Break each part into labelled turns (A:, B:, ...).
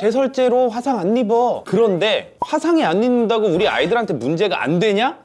A: 제 설제로 화상 안 입어. 그런데 화상이 안 입는다고 우리 아이들한테 문제가 안 되냐?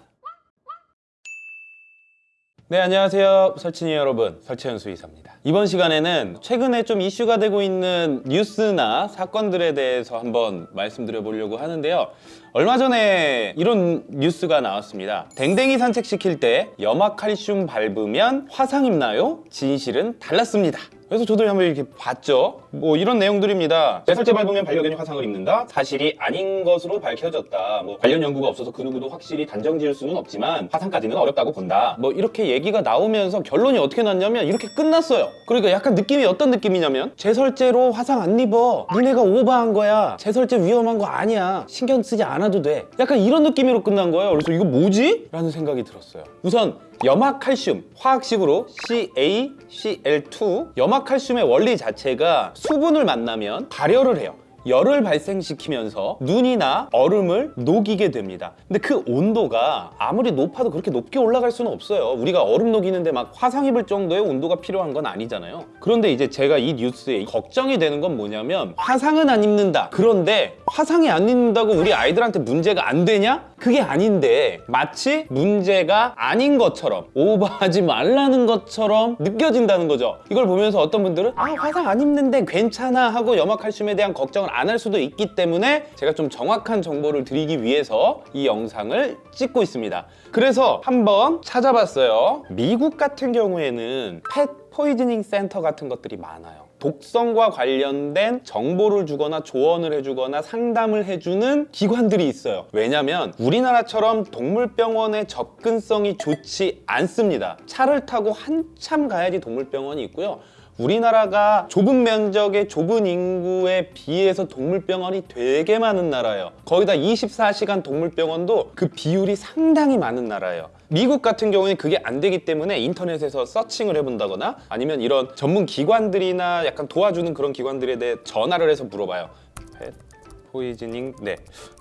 A: 네 안녕하세요. 설친이 여러분. 설채연 수의사입니다. 이번 시간에는 최근에 좀 이슈가 되고 있는 뉴스나 사건들에 대해서 한번 말씀드려 보려고 하는데요. 얼마 전에 이런 뉴스가 나왔습니다. 댕댕이 산책시킬 때 염화칼슘 밟으면 화상 입나요? 진실은 달랐습니다 그래서 저도 한번 이렇게 봤죠? 뭐 이런 내용들입니다. 제설제 밟으면 반려견이 화상을 입는다? 사실이 아닌 것으로 밝혀졌다. 뭐 관련 연구가 없어서 그 누구도 확실히 단정 지을 수는 없지만 화상까지는 어렵다고 본다. 뭐 이렇게 얘기가 나오면서 결론이 어떻게 났냐면 이렇게 끝났어요. 그러니까 약간 느낌이 어떤 느낌이냐면 제설제로 화상 안 입어. 니네가 오버한 거야. 제설제 위험한 거 아니야. 신경 쓰지 않아도 돼. 약간 이런 느낌으로 끝난 거예요. 그래서 이거 뭐지? 라는 생각이 들었어요. 우선 염화칼슘 화학식으로 CaCl2 염화칼슘의 원리 자체가 수분을 만나면 발열을 해요. 열을 발생시키면서 눈이나 얼음을 녹이게 됩니다. 근데 그 온도가 아무리 높아도 그렇게 높게 올라갈 수는 없어요. 우리가 얼음 녹이는데 막 화상 입을 정도의 온도가 필요한 건 아니잖아요. 그런데 이제 제가 이 뉴스에 걱정이 되는 건 뭐냐면 화상은 안 입는다. 그런데 화상이 안 입는다고 우리 아이들한테 문제가 안 되냐? 그게 아닌데 마치 문제가 아닌 것처럼 오버하지 말라는 것처럼 느껴진다는 거죠. 이걸 보면서 어떤 분들은 아 화상 안 입는데 괜찮아 하고 염화칼슘에 대한 걱정을 안 할 수도 있기 때문에 제가 좀 정확한 정보를 드리기 위해서 이 영상을 찍고 있습니다. 그래서 한번 찾아봤어요. 미국 같은 경우에는 펫 포이즈닝 센터 같은 것들이 많아요 독성과 관련된 정보를 주거나 조언을 해주거나 상담을 해주는 기관들이 있어요. 왜냐면 우리나라처럼 동물병원의 접근성이 좋지 않습니다. 차를 타고 한참 가야지 동물병원이 있고요. 우리나라가 좁은 면적의 좁은 인구에 비해서 동물병원이 되게 많은 나라예요. 거기다 24시간 동물병원도 그 비율이 상당히 많은 나라예요 미국 같은 경우는 그게 안 되기 때문에 인터넷에서 서칭을 해본다거나 아니면 이런 전문 기관들이나 약간 도와주는 그런 기관들에 대해 전화를 해서 물어봐요. pet poisoning? 네.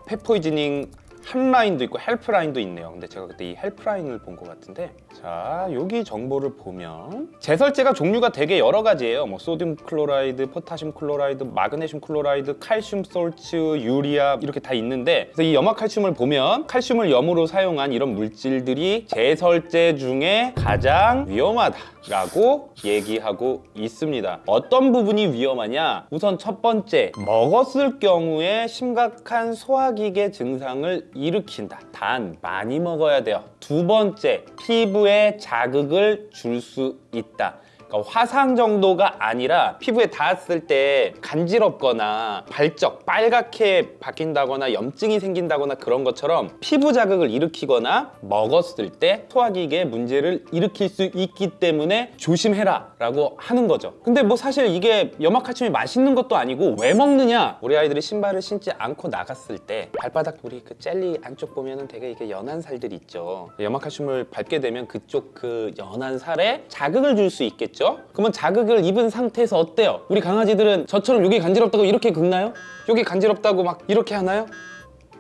A: pet poisoning hotline도 있고 helpline도 있네요. 근데 제가 그때 이 helpline을 본 것 같은데. 자 여기 정보를 보면 제설제가 종류가 되게 여러 가지예요. 뭐 sodium chloride, potassium chloride, magnesium chloride, calcium salts, urea 이렇게 다 있는데 그래서 이 염화칼슘을 보면 칼슘을 염으로 사용한 이런 물질들이 제설제 중에 가장 위험하다라고 얘기하고 있습니다. 어떤 부분이 위험하냐? 우선 첫 번째 먹었을 경우에 심각한 소화기계 증상을 일으킨다. 단 많이 먹어야 돼요. 두 번째 피부에 자극을 줄 수 있다 그러니까 화상 정도가 아니라 피부에 닿았을 때 간지럽거나 발적, 빨갛게 바뀐다거나 염증이 생긴다거나 그런 것처럼 피부 자극을 일으키거나 먹었을 때 소화기계에 문제를 일으킬 수 있기 때문에 조심해라 라고 하는 거죠. 근데 뭐 사실 이게 염화칼슘이 맛있는 것도 아니고 왜 먹느냐? 우리 아이들이 신발을 신지 않고 나갔을 때 발바닥 우리 그 젤리 안쪽 보면은 되게 이게 연한 살들이 있죠. 염화칼슘을 밟게 되면 그쪽 그 연한 살에 자극을 줄 수 있겠죠 그러면 자극을 입은 상태에서 어때요? 우리 강아지들은 저처럼 여기 간지럽다고 이렇게 긁나요? 여기 간지럽다고 막 이렇게 하나요?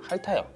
A: 핥아요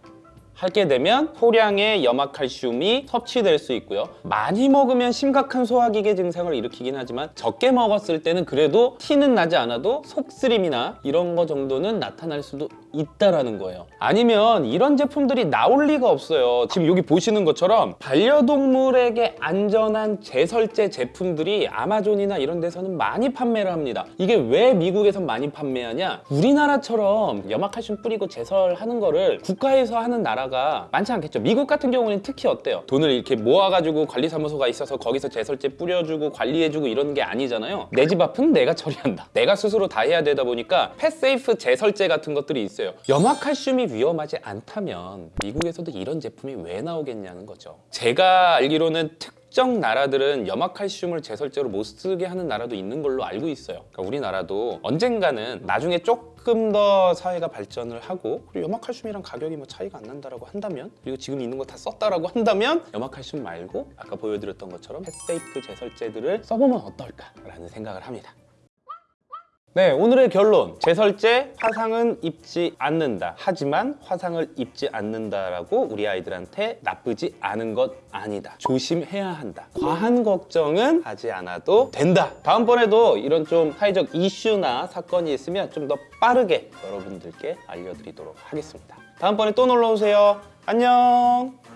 A: 하게 되면 소량의 염화칼슘이 섭취될 수 있고요. 많이 먹으면 심각한 소화기계 증상을 일으키긴 하지만 적게 먹었을 때는 그래도 티는 나지 않아도 속쓰림이나 이런 거 정도는 나타날 수도 있다라는 거예요. 아니면 이런 제품들이 나올 리가 없어요. 지금 여기 보시는 것처럼 반려동물에게 안전한 제설제 제품들이 아마존이나 이런 데서는 많이 판매를 합니다. 이게 왜 미국에선 많이 판매하냐? 우리나라처럼 염화칼슘 뿌리고 제설하는 거를 국가에서 하는 나라 가 많지 않겠죠. 미국 같은 경우는 특히 어때요? 돈을 이렇게 모아가지고 관리사무소가 있어서 거기서 제설제 뿌려주고 관리해주고 이런 게 아니잖아요. 내 집 앞은 내가 처리한다. 내가 스스로 다 해야 되다 보니까 펫세이프 제설제 같은 것들이 있어요. 염화칼슘이 위험하지 않다면 미국에서도 이런 제품이 왜 나오겠냐는 거죠. 제가 알기로는 특 정 나라들은 염화칼슘을 제설제로 못 쓰게 하는 나라도 있는 걸로 알고 있어요. 그러니까 우리나라도 언젠가는 나중에 조금 더 사회가 발전을 하고 그리고 염화칼슘이랑 가격이 뭐 차이가 안 난다라고 한다면 그리고 지금 있는 거 다 썼다라고 한다면 염화칼슘 말고 아까 보여드렸던 것처럼 펫세이프 제설제들을 써보면 어떨까라는 생각을 합니다 네, 오늘의 결론. 제설제 화상은 입지 않는다. 하지만 화상을 입지 않는다라고 우리 아이들한테 나쁘지 않은 것 아니다. 조심해야 한다. 과한 걱정은 하지 않아도 된다. 다음번에도 이런 좀 사회적 이슈나 사건이 있으면 좀 더 빠르게 여러분들께 알려드리도록 하겠습니다. 다음번에 또 놀러 오세요. 안녕.